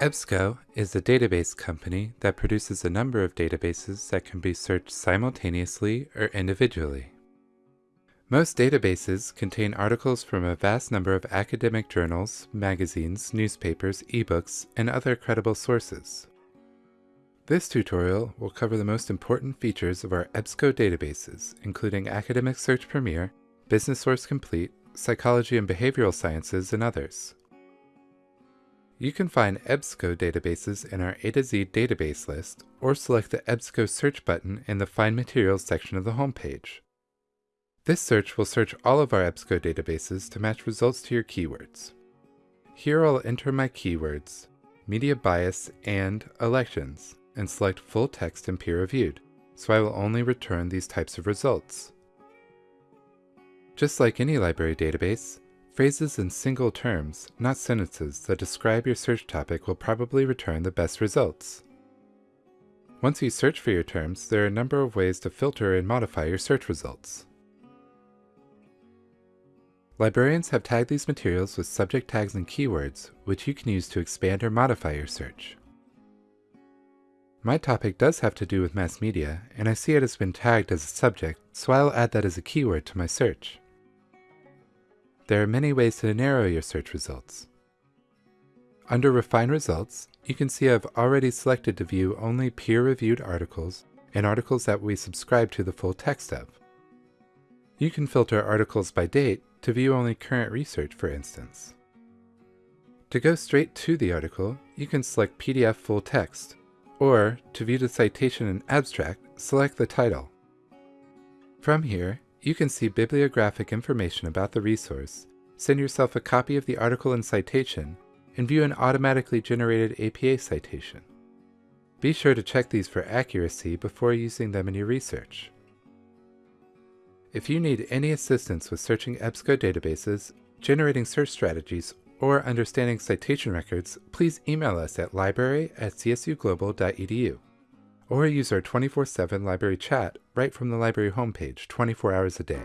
EBSCO is a database company that produces a number of databases that can be searched simultaneously or individually. Most databases contain articles from a vast number of academic journals, magazines, newspapers, ebooks, and other credible sources. This tutorial will cover the most important features of our EBSCO databases, including Academic Search Premier, Business Source Complete, Psychology and Behavioral Sciences, and others. You can find EBSCO databases in our A to Z database list or select the EBSCO search button in the Find Materials section of the homepage. This search will search all of our EBSCO databases to match results to your keywords. Here I'll enter my keywords, media bias and elections, and select full text and peer reviewed, so I will only return these types of results. Just like any library database, Phrases in single terms, not sentences, that describe your search topic will probably return the best results. Once you search for your terms, there are a number of ways to filter and modify your search results. Librarians have tagged these materials with subject tags and keywords, which you can use to expand or modify your search. My topic does have to do with mass media, and I see it has been tagged as a subject, so I'll add that as a keyword to my search. There are many ways to narrow your search results. Under Refine Results, you can see I've already selected to view only peer-reviewed articles and articles that we subscribe to the full text of. You can filter articles by date to view only current research, for instance. To go straight to the article, you can select PDF full text, or to view the citation and abstract, select the title. From here, you can see bibliographic information about the resource, send yourself a copy of the article and citation, and view an automatically generated APA citation. Be sure to check these for accuracy before using them in your research. If you need any assistance with searching EBSCO databases, generating search strategies, or understanding citation records, please email us at library at csuglobal.edu or use our 24-7 library chat right from the library homepage 24 hours a day.